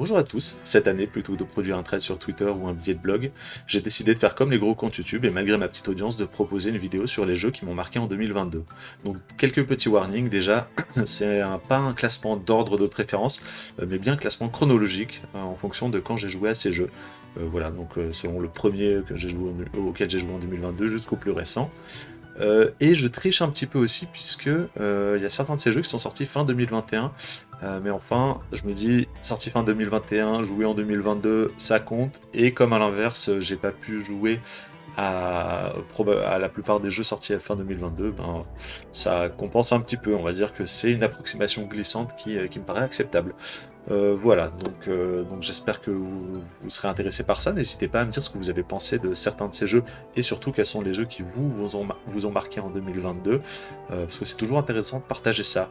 Bonjour à tous, cette année, plutôt que de produire un thread sur Twitter ou un billet de blog, j'ai décidé de faire comme les gros comptes YouTube et malgré ma petite audience de proposer une vidéo sur les jeux qui m'ont marqué en 2022. Donc quelques petits warnings déjà, c'est pas un classement d'ordre de préférence, euh, mais bien un classement chronologique euh, en fonction de quand j'ai joué à ces jeux. Euh, voilà, donc selon le premier que auquel j'ai joué en 2022 jusqu'au plus récent. Euh, et je triche un petit peu aussi puisque euh, il y a certains de ces jeux qui sont sortis fin 2021. Euh, mais enfin, je me dis, sorti fin 2021, jouer en 2022, ça compte. Et comme à l'inverse, j'ai pas pu jouer à, la plupart des jeux sortis à fin 2022, ben, ça compense un petit peu. On va dire que c'est une approximation glissante qui, qui me paraît acceptable. Euh, voilà, donc, euh, donc j'espère que vous, serez intéressé par ça. N'hésitez pas à me dire ce que vous avez pensé de certains de ces jeux et surtout quels sont les jeux qui vous, vous, ont, vous ont marqué en 2022 euh, parce que c'est toujours intéressant de partager ça.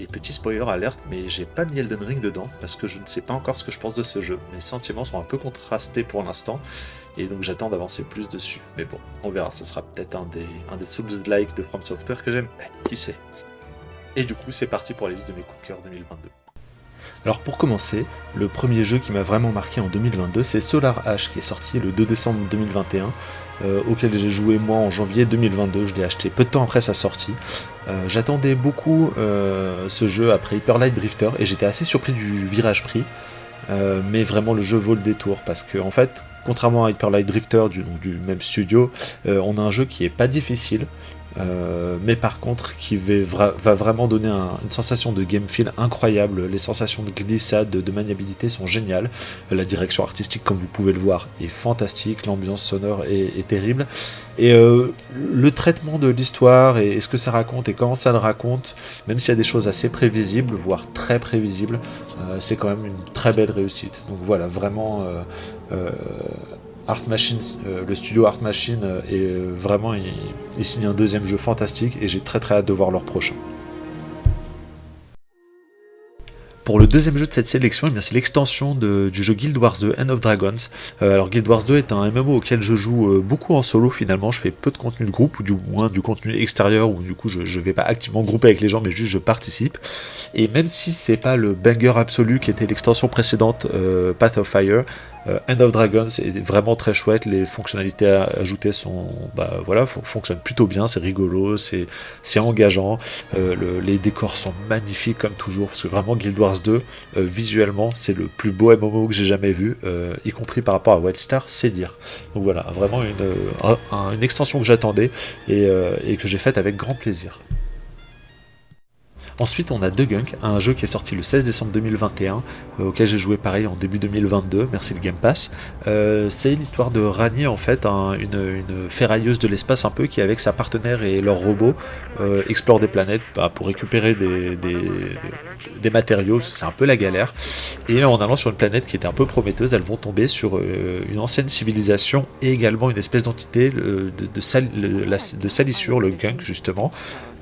Et petit spoiler alerte, mais j'ai pas mis Elden Ring dedans parce que je ne sais pas encore ce que je pense de ce jeu. Mes sentiments sont un peu contrastés pour l'instant et donc j'attends d'avancer plus dessus. Mais bon, on verra, ce sera peut-être un des, un des Souls-like de From Software que j'aime, eh, qui sait? Et du coup, c'est parti pour la liste de mes coups de cœur 2022. Alors pour commencer, le premier jeu qui m'a vraiment marqué en 2022, c'est Solar Ash qui est sorti le 2 décembre 2021, euh, auquel j'ai joué moi en janvier 2022, je l'ai acheté peu de temps après sa sortie. Euh, j'attendais beaucoup euh, ce jeu après Hyper Light Drifter et j'étais assez surpris du virage pris, mais vraiment le jeu vaut le détour parce que en fait, contrairement à Hyper Light Drifter du, du même studio, on a un jeu qui est pas difficile, euh, mais par contre qui va, vraiment donner une sensation de game feel incroyable. Les sensations de glissade, de, maniabilité sont géniales. La direction artistique, comme vous pouvez le voir, est fantastique. L'ambiance sonore est, terrible. Et euh, le traitement de l'histoire et, ce que ça raconte et comment ça le raconte, même s'il y a des choses assez prévisibles, voire très prévisibles, euh, c'est quand même une très belle réussite. Donc voilà, vraiment Art Machine, euh, le studio Art Machine euh, est euh, vraiment, il, signe un deuxième jeu fantastique et j'ai très très hâte de voir leur prochain. Pour le deuxième jeu de cette sélection, eh c'est l'extension du jeu Guild Wars 2 End of Dragons. alors Guild Wars 2 est un MMO auquel je joue beaucoup en solo finalement, je fais peu de contenu de groupe, ou du moins du contenu extérieur, où du coup je ne vais pas activement grouper avec les gens, mais juste je participe. Et même si c'est pas le banger absolu qui était l'extension précédente, Path of Fire, euh, End of Dragons est vraiment très chouette, les fonctionnalités ajoutées sont, bah, voilà, fonctionnent plutôt bien, c'est rigolo, c'est engageant, euh, les décors sont magnifiques comme toujours, parce que vraiment Guild Wars 2, euh, visuellement, c'est le plus beau MMO que j'ai jamais vu, y compris par rapport à Wildstar, c'est dire. Donc voilà, vraiment une, extension que j'attendais et que j'ai faite avec grand plaisir. Ensuite, on a The Gunk, un jeu qui est sorti le 16 décembre 2021, euh, auquel j'ai joué pareil en début 2022, merci le Game Pass. Euh, c'est l'histoire de Rani, en fait, une, ferrailleuse de l'espace un peu, qui avec sa partenaire et leur robot euh, explore des planètes bah, pour récupérer des, matériaux, c'est un peu la galère. Et en allant sur une planète qui était un peu prometteuse, elles vont tomber sur une ancienne civilisation et également une espèce d'entité de, de, salissure, le Gunk justement,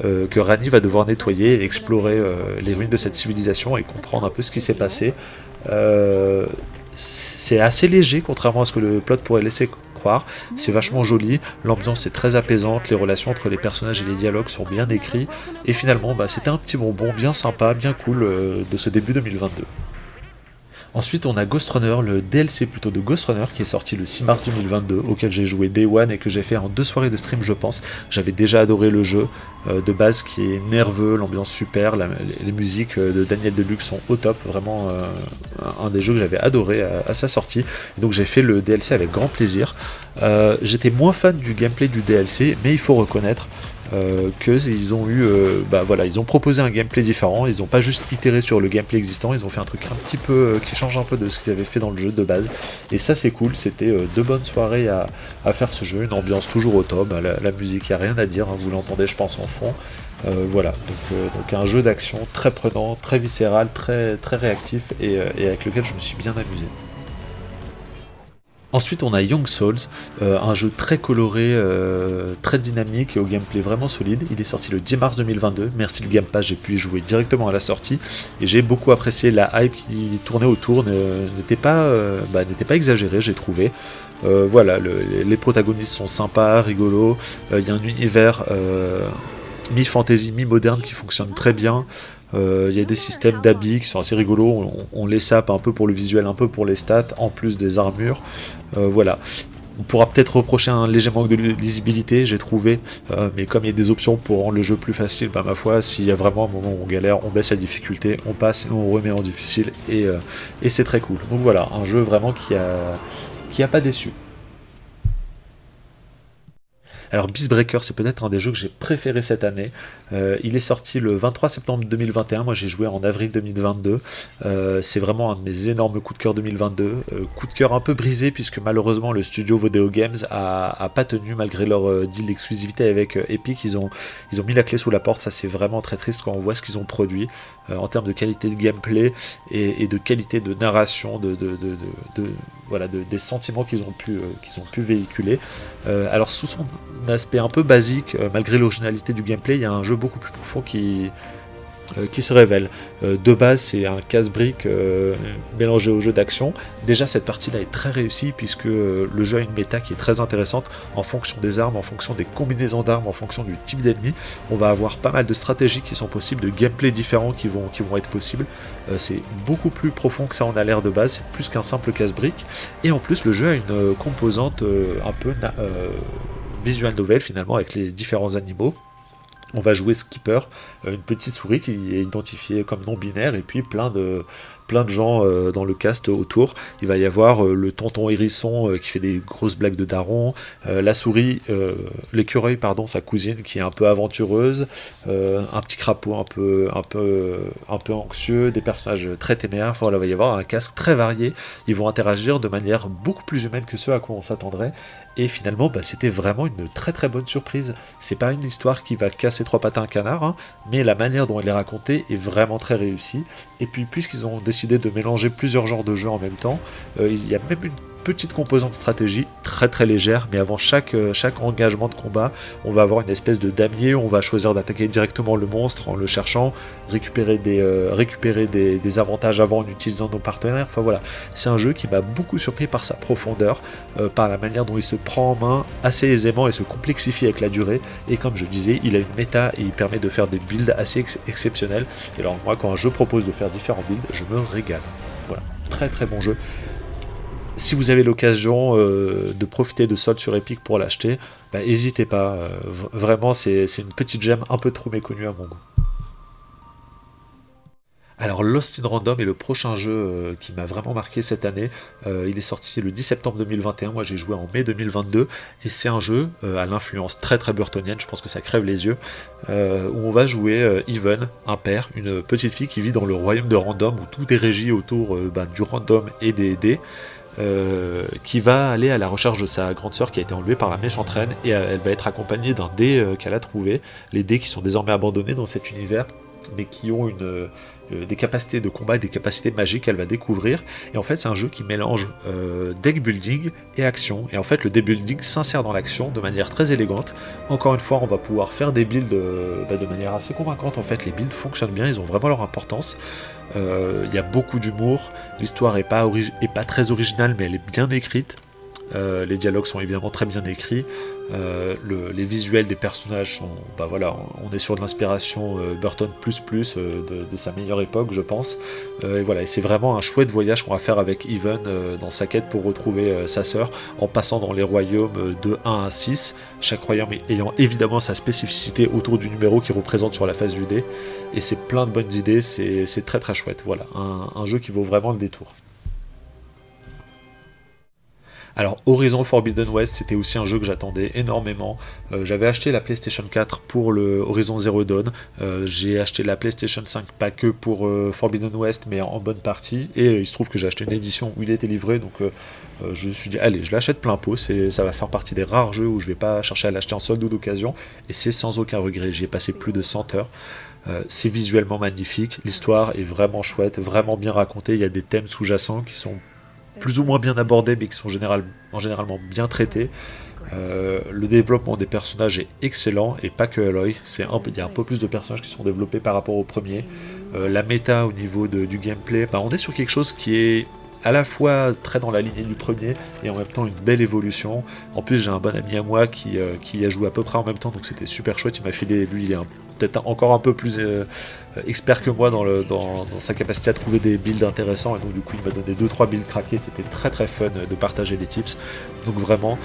que Rani va devoir nettoyer et explorer euh, les ruines de cette civilisation et comprendre un peu ce qui s'est passé. Euh, c'est assez léger, contrairement à ce que le plot pourrait laisser croire. C'est vachement joli, l'ambiance est très apaisante, les relations entre les personnages et les dialogues sont bien écrits. Et finalement, bah, c'était un petit bonbon bien sympa, bien cool euh, de ce début 2022. Ensuite, on a Ghost Runner, le DLC plutôt de Ghost Runner, qui est sorti le 6 mars 2022, auquel j'ai joué Day One et que j'ai fait en deux soirées de stream, je pense. J'avais déjà adoré le jeu euh, de base qui est nerveux, l'ambiance super, les, musiques euh, de Daniel Deluxe sont au top, vraiment euh, un des jeux que j'avais adoré à, sa sortie. donc j'ai fait le DLC avec grand plaisir. J'étais moins fan du gameplay du DLC, mais il faut reconnaître euh, qu'ils ont eu, euh, bah voilà, ils ont proposé un gameplay différent, ils n'ont pas juste itéré sur le gameplay existant, ils ont fait un truc un petit peu euh, qui change un peu de ce qu'ils avaient fait dans le jeu de base, et ça c'est cool, c'était deux bonnes soirées à, faire ce jeu, une ambiance toujours au top, la, musique, il a rien à dire, hein, vous l'entendez je pense en fond, voilà, donc, donc, un jeu d'action très prenant, très viscéral, très, très réactif, et avec lequel je me suis bien amusé. Ensuite, on a Young Souls, euh, un jeu très coloré, euh, très dynamique et au gameplay vraiment solide. Il est sorti le 10 mars 2022. Merci le Game Pass, j'ai pu y jouer directement à la sortie et j'ai beaucoup apprécié la hype qui tournait autour. N'était pas, euh, bah, pas j'ai trouvé. voilà, les protagonistes sont sympas, rigolos. Il y a un univers mi-fantasy, mi-moderne qui fonctionne très bien. Il y a des systèmes d'habits qui sont assez rigolos. On, les sape un peu pour le visuel, un peu pour les stats, en plus des armures. voilà. On pourra peut-être reprocher un léger manque de lisibilité, j'ai trouvé, euh, mais comme il y a des options pour rendre le jeu plus facile, bah ma foi, s'il y a vraiment un moment où on galère, on baisse la difficulté, on passe et on remet en difficile, et, euh, et c'est très cool. Donc voilà, un jeu vraiment qui a, qui a pas déçu. Alors Beastbreaker, c'est peut-être un des jeux que j'ai préféré cette année. Euh, il est sorti le 23 septembre 2021, moi j'ai joué en avril 2022. Euh, c'est vraiment un de mes énormes coups de cœur 2022. Euh, coup de cœur un peu brisé puisque malheureusement le studio Vodeo Games a, pas tenu malgré leur deal d'exclusivité avec Epic. Ils ont, mis la clé sous la porte, ça c'est vraiment très triste quand on voit ce qu'ils ont produit en termes de qualité de gameplay et, de qualité de narration, de, voilà, des sentiments qu'ils ont, pu, qu'ils ont pu véhiculer. alors sous son aspect un peu basique, euh, malgré l'originalité du gameplay, il y a un jeu beaucoup plus profond qui, euh, qui se révèle. Euh, de base, c'est un casse-brique mélangé au jeu d'action. Déjà, cette partie-là est très réussie puisque le jeu a une méta qui est très intéressante en fonction des armes, en fonction des combinaisons d'armes, en fonction du type d'ennemi. On va avoir pas mal de stratégies qui sont possibles, de gameplay différents qui vont, qui vont être possibles. c'est beaucoup plus profond que ça en a l'air de base, c'est plus qu'un simple casse-brique. Et en plus, le jeu a une composante un peu visual novel finalement avec les différents animaux. On va jouer Skipper, euh, une petite souris qui est identifiée comme non binaire et puis plein de, plein de gens euh, dans le cast autour. Il va y avoir euh, le tonton hérisson qui fait des grosses blagues de daron, la souris, l'écureuil pardon, sa cousine qui est un peu aventureuse, un petit crapaud un peu, un peu, un peu anxieux, des personnages très téméraires. Voilà, il va y avoir un casque très varié. Ils vont interagir de manière beaucoup plus humaine que ce à quoi on s'attendrait et finalement, bah, c'était vraiment une très très bonne surprise. C'est pas une histoire qui va casser trois pattes à un canard, hein, mais la manière dont elle est racontée est vraiment très réussie. Et puis, puisqu'ils ont décidé de mélanger plusieurs genres de jeux en même temps, euh, il y a même une petite composante stratégie très très légère, mais avant chaque, euh, chaque engagement de combat, on va avoir une espèce de damier, on va choisir d'attaquer directement le monstre en le cherchant, récupérer des, euh, récupérer des, avantages avant en utilisant nos partenaires. Enfin voilà, c'est un jeu qui m'a beaucoup surpris par sa profondeur, euh, par la manière dont il se prend en main assez aisément et se complexifie avec la durée. Et comme je disais, il a une méta et il permet de faire des builds assez exceptionnels. Et alors moi, quand un jeu propose de faire différents builds, je me régale. Voilà, très très bon jeu si vous avez l'occasion euh, de profiter de soldes sur Epic pour l'acheter, n'hésitez bah, pas. Euh, vraiment, c'est une petite gemme un peu trop méconnue à mon goût. Alors Lost in Random est le prochain jeu euh, qui m'a vraiment marqué cette année. il est sorti le 10 septembre 2021, moi j'ai joué en mai 2022, et c'est un jeu à l'influence très très burtonienne, je pense que ça crève les yeux, où on va jouer Even, un père, une petite fille qui vit dans le royaume de Random, où tout est régi autour bah, du random et des dés. Euh, qui va aller à la recherche de sa grande sœur qui a été enlevée par la méchante reine et euh, elle va être accompagnée d'un dé euh, qu'elle a trouvé, les dés qui sont désormais abandonnés dans cet univers mais qui ont une, des capacités de combat et des capacités magiques qu'elle va découvrir. Et en fait, c'est un jeu qui mélange deck building et action. Et en fait, le deck building s'insère dans l'action de manière très élégante. Encore une fois, on va pouvoir faire des builds bah, de manière assez convaincante. En fait, les builds fonctionnent bien, ils ont vraiment leur importance. Euh, il y a beaucoup d'humour, l'histoire est pas, pas très originale mais elle est bien écrite. Euh, les dialogues sont évidemment très bien écrits. Euh, les visuels des personnages sont, bah voilà, on est sur de l'inspiration Burton plus plus de, sa meilleure époque, je pense. et voilà, c'est vraiment un chouette voyage qu'on va faire avec Even dans sa quête pour retrouver sa sœur, en passant dans les royaumes de 1 à 6, chaque royaume ayant évidemment sa spécificité autour du numéro qui représente sur la face du dé et c'est plein de bonnes idées, c'est très très chouette. Voilà, un, jeu qui vaut vraiment le détour. Alors Horizon Forbidden West, c'était aussi un jeu que j'attendais énormément. Euh, j'avais acheté la PlayStation 4 pour le Horizon Zero Dawn. Euh, j'ai acheté la PlayStation 5 pas que pour euh, Forbidden West, mais en bonne partie. Et il se trouve que j'ai acheté une édition où il était livré, donc je me suis dit allez, je l'achète plein pot. Ça va faire partie des rares jeux où je vais pas chercher à l'acheter en solde ou d'occasion. Et c'est sans aucun regret. J'y ai passé plus de 100 heures. C'est visuellement magnifique, l'histoire est vraiment chouette, vraiment bien racontée, il y a des thèmes sous-jacents qui sont plus ou moins bien abordés mais qui sont en généralement bien traités. Euh, le développement des personnages est excellent et pas que Aloy, c'est il y a un peu plus de personnages qui sont développés par rapport au premier. Euh, la méta au niveau du gameplay, bah, on est sur quelque chose qui est à la fois très dans la lignée du premier et en même temps une belle évolution. En plus, j'ai un bon ami à moi qui, qui a joué à peu près en même temps, donc c'était super chouette. Il m'a filé, lui, il est encore un peu plus expert que moi dans, le, dans, sa capacité à trouver des builds intéressants. Et donc, du coup, il m'a donné 2-3 builds craqués. C'était très très fun de partager les tips. Donc, vraiment,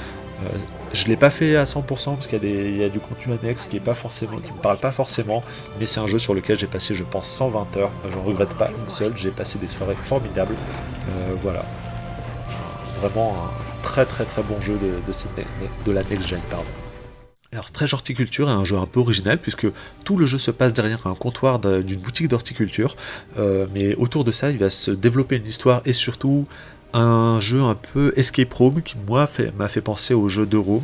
je ne l'ai pas fait à 100% parce qu'il y, a du contenu annexe qui ne me parle pas forcément, mais c'est un jeu sur lequel j'ai passé, je pense, 120 heures. J'en regrette pas une seule. J'ai passé des soirées formidables. Euh, voilà, vraiment un très très très bon jeu de, la next gen. Pardon. Alors Stretch Horticulture est un jeu un peu original puisque tout le jeu se passe derrière un comptoir d'une boutique d'horticulture, euh, mais autour de ça il va se développer une histoire et surtout un jeu un peu escape room qui moi m'a fait, penser au jeu de room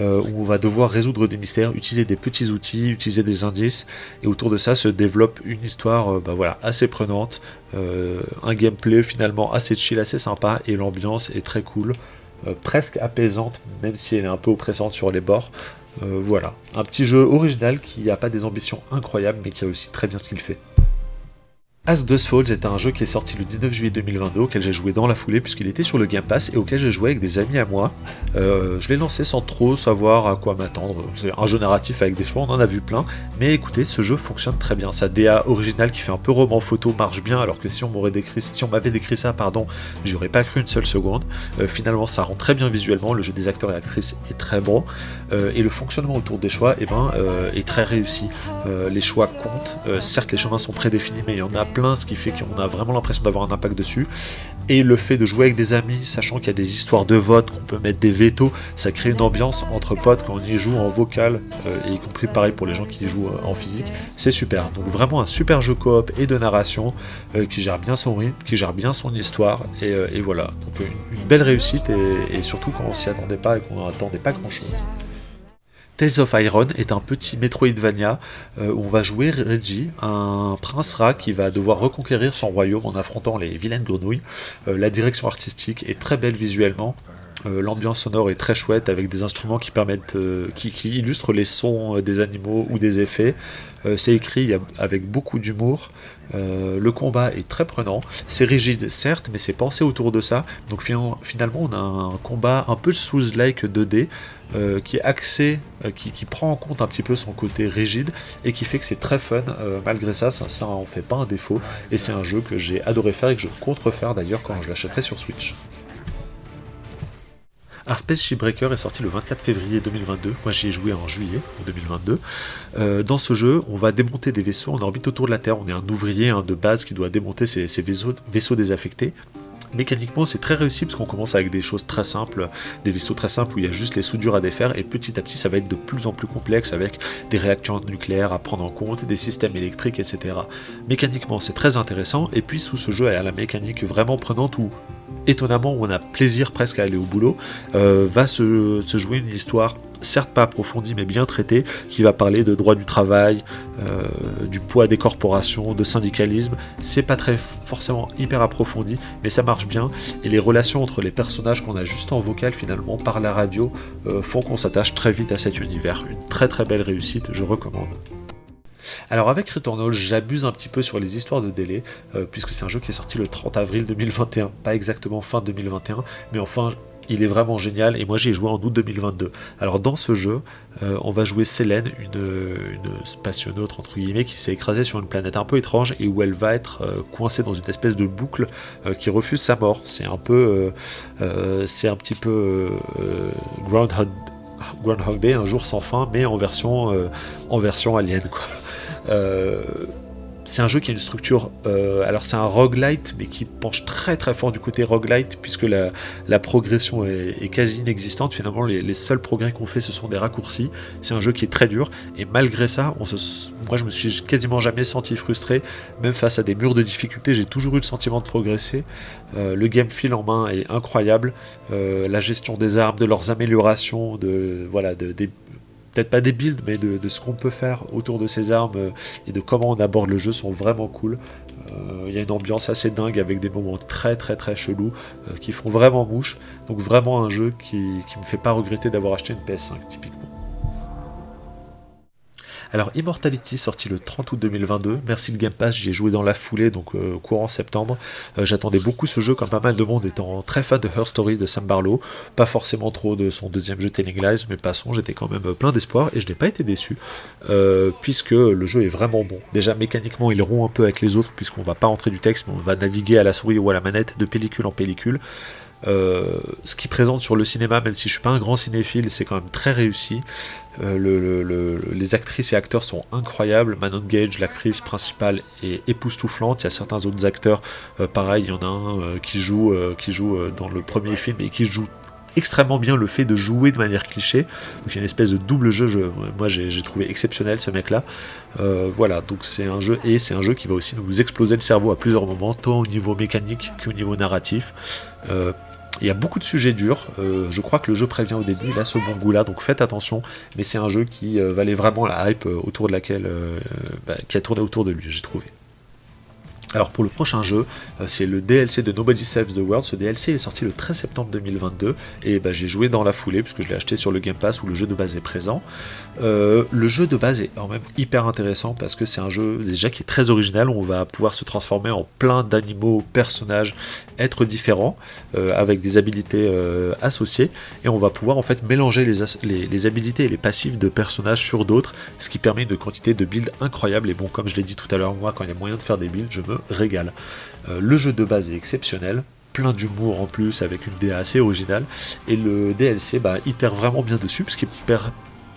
euh, où on va devoir résoudre des mystères, utiliser des petits outils, utiliser des indices et autour de ça se développe une histoire euh, bah voilà, assez prenante, un gameplay finalement assez chill, assez sympa et l'ambiance est très cool, presque apaisante même si elle est un peu oppressante sur les bords. Voilà, un petit jeu original qui n'a pas des ambitions incroyables mais qui a aussi très bien ce qu'il fait. As Dust Falls est un jeu qui est sorti le 19 juillet 2022, auquel j'ai joué dans la foulée puisqu'il était sur le Game Pass et auquel j'ai joué avec des amis à moi. Euh, je l'ai lancé sans trop savoir à quoi m'attendre. C'est un jeu narratif avec des choix, on en a vu plein. Mais écoutez, ce jeu fonctionne très bien. Sa DA originale qui fait un peu roman photo marche bien, alors que si on décrit, si m'avait décrit ça, pardon, j'aurais pas cru une seule seconde. Euh, finalement, ça rend très bien visuellement. Le jeu des acteurs et actrices est très bon euh, et le fonctionnement autour des choix, eh ben, est très réussi. les choix comptent. certes, les chemins sont prédéfinis, mais il y en a ce qui fait qu'on a vraiment l'impression d'avoir un impact dessus. Et le fait de jouer avec des amis, sachant qu'il y a des histoires de vote, qu'on peut mettre des vétos, ça crée une ambiance entre potes quand on y joue en vocal, euh, y compris pareil pour les gens qui y jouent euh, en physique, c'est super. Donc vraiment un super jeu coop et de narration euh, qui gère bien son rythme, qui gère bien son histoire, et, voilà. Donc une, belle réussite, et, et surtout quand on s'y attendait pas et qu'on n'attendait pas grand chose. Tales of Iron est un petit Metroidvania euh, où on va jouer Reggie, un prince rat qui va devoir reconquérir son royaume en affrontant les vilaines grenouilles. Euh, la direction artistique est très belle visuellement. Euh, l'ambiance sonore est très chouette avec des instruments qui permettent, qui, illustrent les sons des animaux ou des effets. c'est écrit avec beaucoup d'humour. le combat est très prenant. C'est rigide certes, mais c'est pensé autour de ça. Donc finalement, on a un combat un peu sous-like 2D euh, qui est axé, euh, qui, prend en compte un petit peu son côté rigide et qui fait que c'est très fun. Euh, malgré ça, ça, ça en fait pas un défaut. Et c'est un jeu que j'ai adoré faire et que je compte d'ailleurs quand je l'achèterai sur Switch. Space Shipbreaker est sorti le 24 février 2022. Moi, j'y ai joué en juillet 2022. dans ce jeu, on va démonter des vaisseaux en orbite autour de la Terre. On est un ouvrier de base qui doit démonter ces, vaisseaux désaffectés. Mécaniquement, c'est très réussi parce qu'on commence avec des choses très simples, des vaisseaux très simples où il y a juste les soudures à défaire et petit à petit, ça va être de plus en plus complexe avec des réacteurs nucléaires à prendre en compte, des systèmes électriques, etc. Mécaniquement, c'est très intéressant et puis sous ce jeu, y a la mécanique vraiment prenante où étonnamment, où on a plaisir presque à aller au boulot, euh, va se, jouer une histoire certes pas approfondie mais bien traitée, qui va parler de droit du travail, euh, du poids des corporations, de syndicalisme. C'est pas très forcément hyper approfondi, mais ça marche bien. Et les relations entre les personnages qu'on a juste en vocal finalement par la radio euh, font qu'on s'attache très vite à cet univers. Une très très belle réussite, je recommande. Alors avec Returnal, j'abuse un petit peu sur les histoires de délai, euh, puisque c'est un jeu qui est sorti le 30 avril 2021, pas exactement fin 2021, mais enfin il est vraiment génial et moi j'ai joué en août 2022. Alors dans ce jeu, euh, on va jouer Selene, une, une entre guillemets qui s'est écrasée sur une planète un peu étrange et où elle va être euh, coincée dans une espèce de boucle qui refuse sa mort. C'est un peu, c'est un petit peu Groundhog, Groundhog Day, un jour sans fin, mais en version, en version alien quoi. Euh, c'est un jeu qui a une structure, euh, alors c'est un roguelite, mais qui penche très très fort du côté roguelite, puisque la, progression est, quasi inexistante. Finalement, les, seuls progrès qu'on fait, ce sont des raccourcis. C'est un jeu qui est très dur, et malgré ça, moi je me suis quasiment jamais senti frustré, même face à des murs de difficulté, j'ai toujours eu le sentiment de progresser. Euh, le game feel en main est incroyable, la gestion des armes, de leurs améliorations, de voilà, de, des peut-être pas des builds, mais de, ce qu'on peut faire autour de ces armes euh, et de comment on aborde le jeu sont vraiment cool. Euh, il y a une ambiance assez dingue avec des moments très très très chelous euh, qui font vraiment mouche. Donc vraiment un jeu qui, qui me fait pas regretter d'avoir acheté une PS5 typiquement. Alors Immortality sorti le 30 août 2022, merci le Game Pass, j'y ai joué dans la foulée, donc courant septembre. J'attendais beaucoup ce jeu comme pas mal de monde étant très fan de Her Story de Sam Barlow, pas forcément trop de son deuxième jeu Telling Lies, mais passons, j'étais quand même plein d'espoir et je n'ai pas été déçu, puisque le jeu est vraiment bon. Déjà mécaniquement il rompt un peu avec les autres, puisqu'on va pas rentrer du texte, mais on va naviguer à la souris ou à la manette de pellicule en pellicule. Euh, ce qui présente sur le cinéma, même si je suis pas un grand cinéphile, c'est quand même très réussi. Euh, les actrices et acteurs sont incroyables. Manon Gage, l'actrice principale, est époustouflante. Il y a certains autres acteurs, euh, pareil, il y en a un qui joue, qui joue dans le premier film et qui joue extrêmement bien le fait de jouer de manière cliché. Donc il y a une espèce de double jeu. moi j'ai trouvé exceptionnel ce mec là. voilà, donc c'est un jeu et c'est un jeu qui va aussi nous exploser le cerveau à plusieurs moments, tant au niveau mécanique qu'au niveau narratif. Il y a beaucoup de sujets durs, euh, je crois que le jeu prévient au début, il a ce bon goût là, donc faites attention, mais c'est un jeu qui euh, valait vraiment la hype euh, autour de laquelle, bah, qui a tourné autour de lui, j'ai trouvé. Alors pour le prochain jeu, c'est le DLC de Nobody Saves the World. Ce DLC est sorti le 13 septembre 2022 et bah, j'ai joué dans la foulée puisque je l'ai acheté sur le Game Pass où le jeu de base est présent. Euh, le jeu de base est quand même hyper intéressant parce que c'est un jeu déjà qui est très original. On va pouvoir se transformer en plein d'animaux, personnages, être différents euh, avec des habilités euh, associées et on va pouvoir en fait mélanger les, les, habilités et les passifs de personnages sur d'autres, ce qui permet une quantité de builds incroyable. Et bon, comme je l'ai dit tout à l'heure, moi quand il y a moyen de faire des builds, je me régale. le jeu de base est exceptionnel plein d'humour en plus avec une DA assez originale et le DLC bah, itère vraiment bien dessus parce qu'il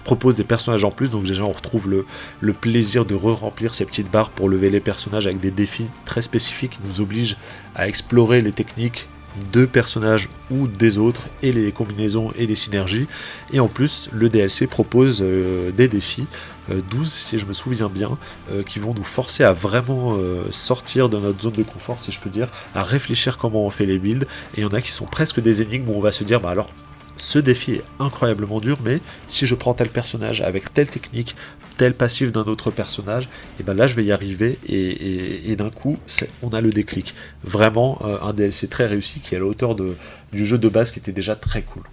propose des personnages en plus, donc déjà on retrouve le, le plaisir de re-remplir ces petites barres pour lever les personnages avec des défis très spécifiques qui nous obligent à explorer les techniques de personnages ou des autres et les combinaisons et les synergies. Et en plus le DLC propose euh, des défis 12 euh, si je me souviens bien euh, qui vont nous forcer à vraiment sortir de notre zone de confort si je peux dire à réfléchir comment on fait les builds. Et il y en a qui sont presque des énigmes où on va se dire bah alors ce défi est incroyablement dur, mais si je prends tel personnage avec telle technique, passif d'un autre personnage, et ben là je vais y arriver et, d'un coup on a le déclic. Vraiment euh, un DLC très réussi qui est à la hauteur de, du jeu de base qui était déjà très cool.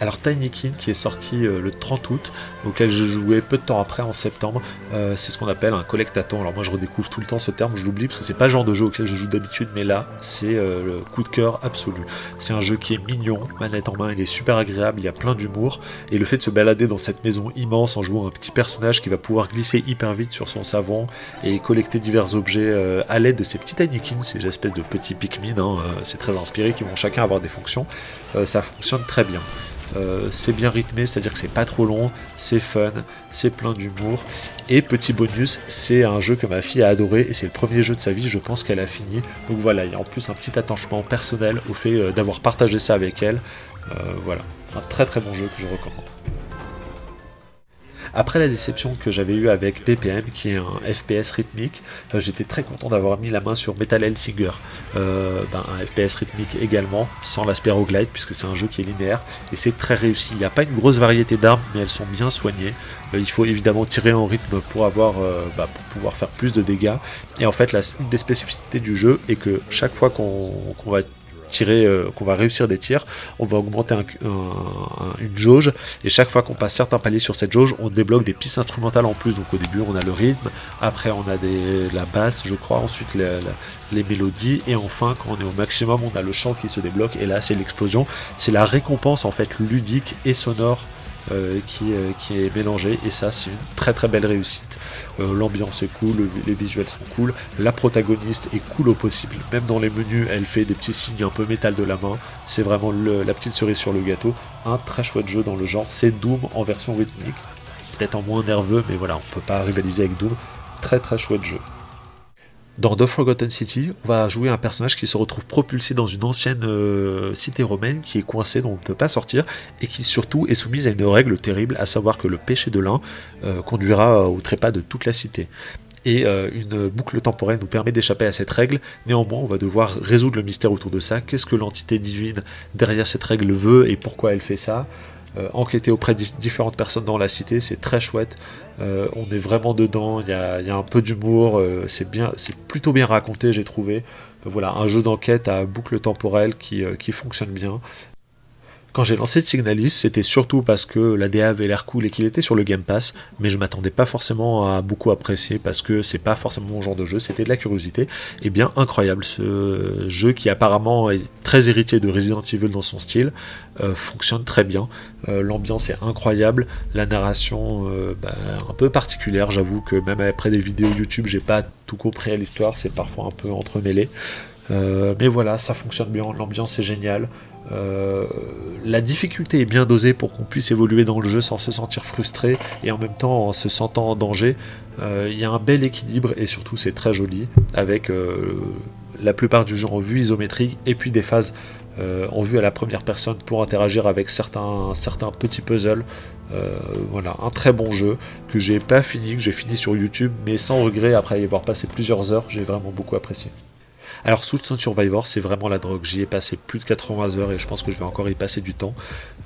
Alors Tinykin qui est sorti euh, le 30 août, auquel je jouais peu de temps après en septembre, euh, c'est ce qu'on appelle un collectaton. Alors moi je redécouvre tout le temps ce terme, je l'oublie parce que c'est pas le genre de jeu auquel je joue d'habitude, mais là c'est euh, le coup de cœur absolu. C'est un jeu qui est mignon, manette en main, il est super agréable, il y a plein d'humour, et le fait de se balader dans cette maison immense en jouant un petit personnage qui va pouvoir glisser hyper vite sur son savon et collecter divers objets à l'aide de ces petits Tinykin, ces espèces de petits Pikmin, hein, c'est très inspiré, qui vont chacun avoir des fonctions, ça fonctionne très bien. Euh, c'est bien rythmé, c'est-à-dire que c'est pas trop long, c'est fun, c'est plein d'humour. Et petit bonus, c'est un jeu que ma fille a adoré et c'est le premier jeu de sa vie, je pense qu'elle a fini. Donc voilà, il y a en plus un petit attachement personnel au fait euh, d'avoir partagé ça avec elle. Euh, voilà, un très très bon jeu que je recommande. Après la déception que j'avais eue avec BPM, qui est un FPS rythmique, euh, j'étais très content d'avoir mis la main sur Metal Hellsinger, euh, ben, un FPS rythmique également, sans l'aspect roguelite, puisque c'est un jeu qui est linéaire, et c'est très réussi. Il n'y a pas une grosse variété d'armes, mais elles sont bien soignées. Euh, il faut évidemment tirer en rythme pour, avoir, bah, pour pouvoir faire plus de dégâts. Et en fait, la, une des spécificités du jeu est que chaque fois qu'on va tirer, euh, qu'on va réussir des tirs, on va augmenter une jauge. Et chaque fois qu'on passe certains paliers sur cette jauge, on débloque des pistes instrumentales en plus. Donc au début on a le rythme, après on a la basse, je crois, ensuite les mélodies. Et enfin quand on est au maximum on a le chant qui se débloque. Et là c'est l'explosion. C'est la récompense en fait ludique et sonore qui, euh, qui, est mélangé. Et ça c'est une très très belle réussite. Euh, l'ambiance est cool, les visuels sont cool, la protagoniste est cool au possible, même dans les menus elle fait des petits signes un peu métal de la main, c'est vraiment la petite cerise sur le gâteau, un très chouette jeu dans le genre, c'est Doom en version rythmique, peut-être en moins nerveux mais voilà on peut pas rivaliser avec Doom, très très chouette jeu. Dans The Forgotten City, on va jouer un personnage qui se retrouve propulsé dans une ancienne euh, cité romaine qui est coincée, dont on ne peut pas sortir, et qui surtout est soumise à une règle terrible, à savoir que le péché de l'un euh, conduira au trépas de toute la cité. Et euh, une boucle temporelle nous permet d'échapper à cette règle, néanmoins on va devoir résoudre le mystère autour de ça, qu'est-ce que l'entité divine derrière cette règle veut et pourquoi elle fait ça, enquêter auprès de différentes personnes dans la cité, c'est très chouette. Euh, on est vraiment dedans, il y a, un peu d'humour, euh, c'est plutôt bien raconté, j'ai trouvé. voilà, un jeu d'enquête à boucle temporelle euh, qui fonctionne bien. Quand j'ai lancé Signalis, c'était surtout parce que la DA avait l'air cool et qu'il était sur le Game Pass, mais je m'attendais pas forcément à beaucoup apprécier parce que c'est pas forcément mon genre de jeu, c'était de la curiosité. Et bien incroyable, ce jeu qui apparemment est très héritier de Resident Evil dans son style, euh, fonctionne très bien. Euh, l'ambiance est incroyable, la narration euh, bah, un peu particulière, j'avoue que même après des vidéos YouTube, j'ai pas tout compris à l'histoire, c'est parfois un peu entremêlé. mais voilà, ça fonctionne bien, l'ambiance est géniale, euh, la difficulté est bien dosée pour qu'on puisse évoluer dans le jeu sans se sentir frustré et en même temps en se sentant en danger. Euh, il y a un bel équilibre et surtout c'est très joli avec euh, la plupart du jeu en vue isométrique et puis des phases en vue à la première personne pour interagir avec certains, certains petits puzzles. voilà, un très bon jeu que j'ai pas fini, que j'ai fini sur YouTube, mais sans regret après y avoir passé plusieurs heures, j'ai vraiment beaucoup apprécié. Alors Soul Survivor, c'est vraiment la drogue. J'y ai passé plus de 80 heures et je pense que je vais encore y passer du temps.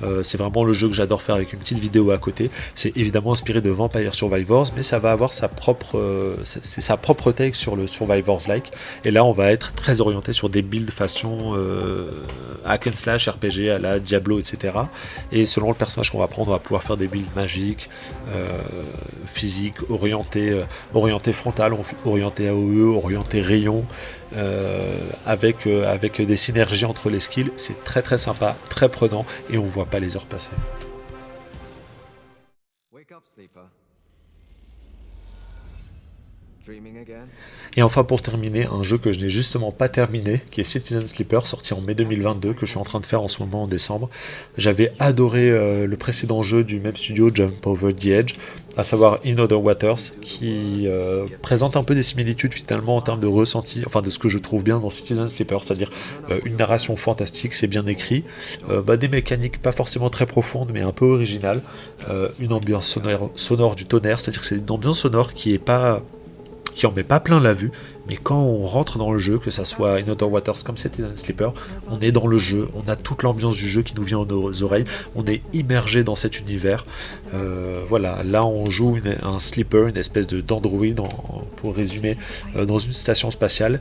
Euh, c'est vraiment le jeu que j'adore faire avec une petite vidéo à côté. C'est évidemment inspiré de Vampire Survivors, mais ça va avoir sa propre, euh, take sur le Survivors-like. Et là, on va être très orienté sur des builds façon euh, hack and slash, RPG à la Diablo, etc. Et selon le personnage qu'on va prendre, on va pouvoir faire des builds magiques, physiques, orientés, orientés frontal, orientés AOE, orientés rayon. Euh, avec, euh, avec des synergies entre les skills. C'est très très sympa, très prenant et on voit pas les heures passer. Et enfin pour terminer, un jeu que je n'ai justement pas terminé, qui est Citizen Sleeper, sorti en mai 2022, que je suis en train de faire en ce moment en décembre. J'avais adoré euh, le précédent jeu du même studio, Jump Over the Edge, à savoir In Other Waters, qui euh, présente un peu des similitudes finalement en termes de ressenti, enfin de ce que je trouve bien dans Citizen Sleeper, c'est-à-dire euh, une narration fantastique, c'est bien écrit, bah, des mécaniques pas forcément très profondes mais un peu originales, une ambiance sonore, sonore du tonnerre, c'est-à-dire que c'est une ambiance sonore qui est pas qui en met pas plein la vue, mais quand on rentre dans le jeu, que ça soit In Other Waters comme c'était un Sleeper, on est dans le jeu, on a toute l'ambiance du jeu qui nous vient aux oreilles, on est immergé dans cet univers. Euh, voilà, là on joue un sleeper, une espèce de pour résumer, euh, dans une station spatiale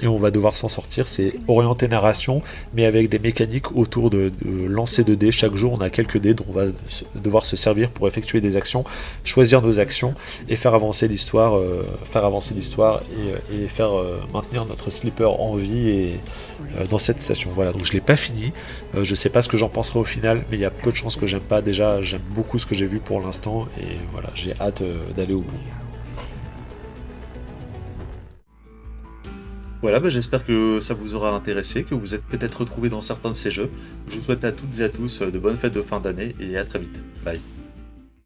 et on va devoir s'en sortir. C'est orienté narration, mais avec des mécaniques autour de, lancer de dés. Chaque jour, on a quelques dés dont on va devoir se servir pour effectuer des actions, choisir nos actions et faire avancer l'histoire, euh, faire avancer l'histoire et, faire euh, maintenir notre slipper en vie euh, dans cette station. Voilà, donc je l'ai pas fini. je sais pas ce que j'en penserai au final, mais il y a peu de chances que j'aime pas. Déjà, j'aime beaucoup ce que j'ai vu pour l'instant et voilà, j'ai hâte d'aller au bout. Voilà, bah, j'espère que ça vous aura intéressé, que vous êtes peut-être retrouvé dans certains de ces jeux. Je vous souhaite à toutes et à tous de bonnes fêtes de fin d'année et à très vite. Bye.